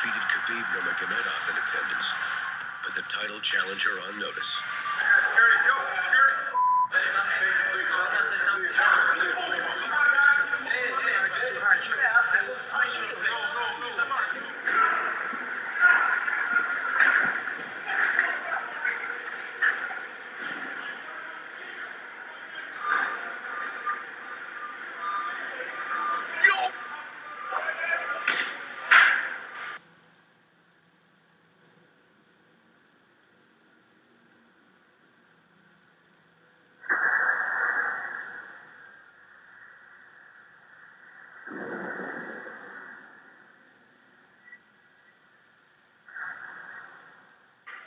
undefeated Khabib Nurmagomedov in attendance, put the title challenger on notice.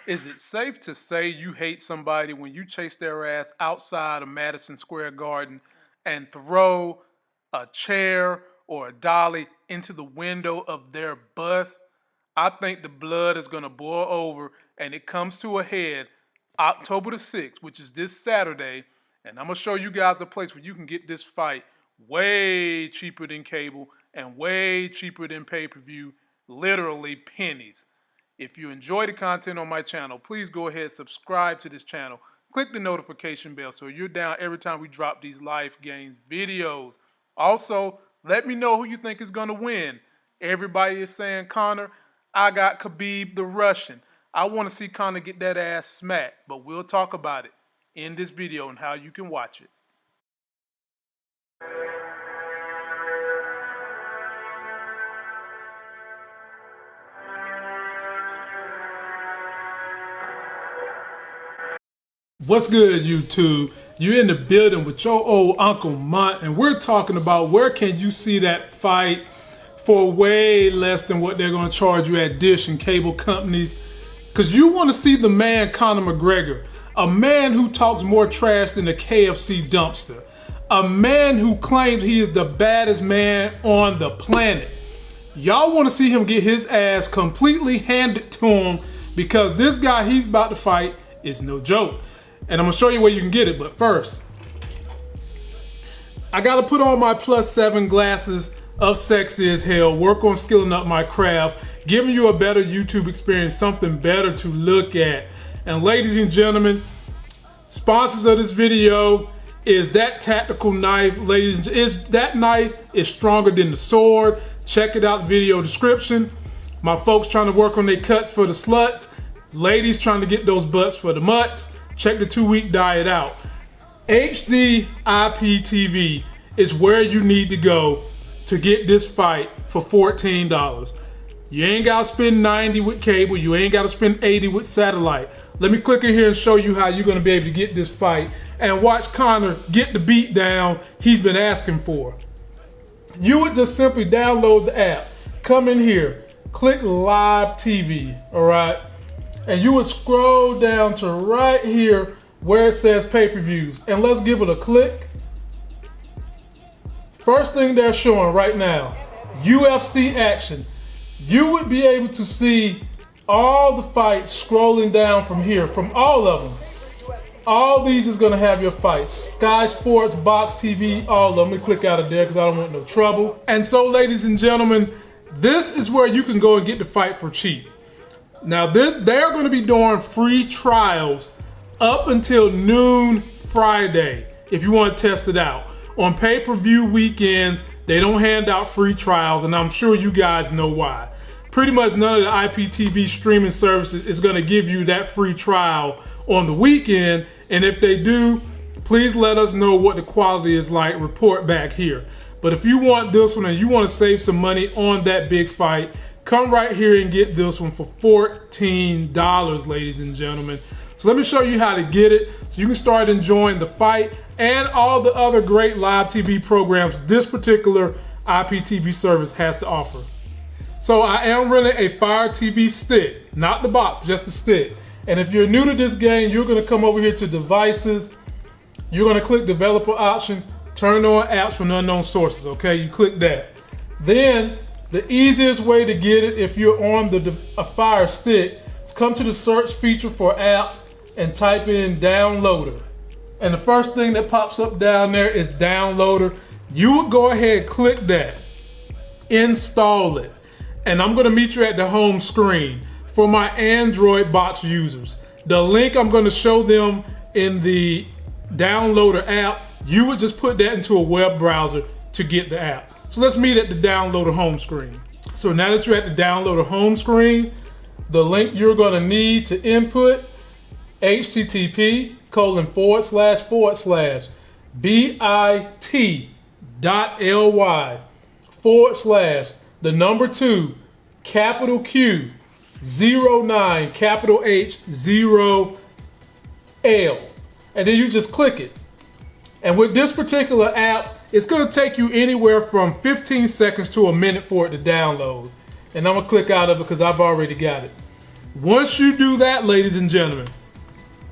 Is it safe to say you hate somebody when you chase their ass outside of Madison Square Garden and throw a chair or a dolly into the window of their bus? I think the blood is going to boil over and it comes to a head October the 6th, which is this Saturday. And I'm going to show you guys a place where you can get this fight way cheaper than cable and way cheaper than pay per view, literally pennies. If you enjoy the content on my channel, please go ahead and subscribe to this channel. Click the notification bell so you're down every time we drop these life gains videos. Also, let me know who you think is going to win. Everybody is saying Conor. I got Khabib the Russian. I want to see Conor get that ass smacked, but we'll talk about it in this video and how you can watch it. What's good, YouTube? You're in the building with your old Uncle Mont, and we're talking about where can you see that fight for way less than what they're going to charge you at Dish and cable companies. Because you want to see the man Conor McGregor, a man who talks more trash than a KFC dumpster, a man who claims he is the baddest man on the planet. Y'all want to see him get his ass completely handed to him because this guy he's about to fight is no joke. And I'm gonna show you where you can get it, but first, I gotta put on my plus seven glasses of sexy as hell, work on skilling up my craft, giving you a better YouTube experience, something better to look at. And ladies and gentlemen, sponsors of this video is that tactical knife, ladies is that knife is stronger than the sword. Check it out, video description. My folks trying to work on their cuts for the sluts, ladies trying to get those butts for the mutts. Check the two week diet out. HD IPTV is where you need to go to get this fight for $14. You ain't gotta spend 90 with cable, you ain't gotta spend 80 with satellite. Let me click in here and show you how you're gonna be able to get this fight and watch Conor get the beat down he's been asking for. You would just simply download the app, come in here, click live TV, all right? And you would scroll down to right here where it says pay-per-views and let's give it a click. First thing they're showing right now, UFC action. You would be able to see all the fights scrolling down from here, from all of them. All these is gonna have your fights. Sky Sports, Box TV, all of them. Let me click out of there because I don't want no trouble. And so ladies and gentlemen, this is where you can go and get the fight for cheap. Now they're going to be doing free trials up until noon Friday if you want to test it out. On pay-per-view weekends, they don't hand out free trials and I'm sure you guys know why. Pretty much none of the IPTV streaming services is going to give you that free trial on the weekend and if they do, please let us know what the quality is like. Report back here. But if you want this one and you want to save some money on that big fight, come right here and get this one for $14, ladies and gentlemen. So let me show you how to get it so you can start enjoying the fight and all the other great live TV programs this particular IPTV service has to offer. So I am running a Fire TV stick, not the box, just the stick. And if you're new to this game, you're gonna come over here to devices, you're gonna click developer options, turn on apps from unknown sources, okay? You click that. Then the easiest way to get it if you're on the Fire Stick is come to the search feature for apps and type in downloader. And the first thing that pops up down there is downloader. You would go ahead click that, install it. and I'm gonna meet you at the home screen for my Android box users. The link I'm gonna show them in the downloader app, you would just put that into a web browser to get the app. So let's meet at the downloader home screen. So now that you're at the downloader home screen, the link you're gonna need to input http colon forward slash forward slash bit.ly forward slash the number two capital Q zero nine capital H zero L and then you just click it and with this particular app it's to take you anywhere from 15 seconds to a minute for it to download and I'm gonna click out of it because I've already got it once you do that ladies and gentlemen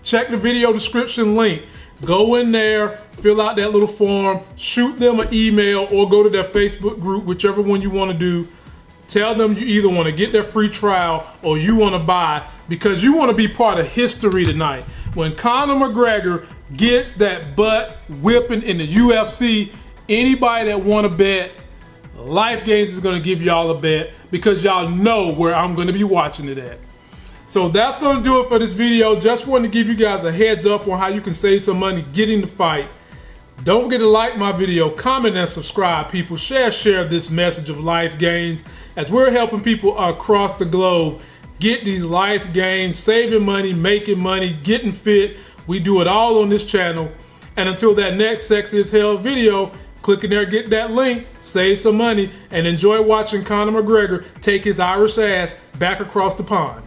check the video description link. Go in there, fill out that little form, shoot them an email or go to their Facebook group, whichever one you want to do. Tell them you either want to get their free trial or you want to buy because you want to be part of history tonight. When Conor McGregor gets that butt whipping in the UFC, anybody that want to bet, Life Gains is going to give y'all a bet because y'all know where I'm going to be watching it at. So that's going to do it for this video. Just wanted to give you guys a heads up on how you can save some money getting the fight. Don't forget to like my video, comment and subscribe people. Share, share this message of life gains as we're helping people across the globe get these life gains, saving money, making money, getting fit. We do it all on this channel. And until that next Sexy as Hell video, click in there, get that link, save some money, and enjoy watching Conor McGregor take his Irish ass back across the pond.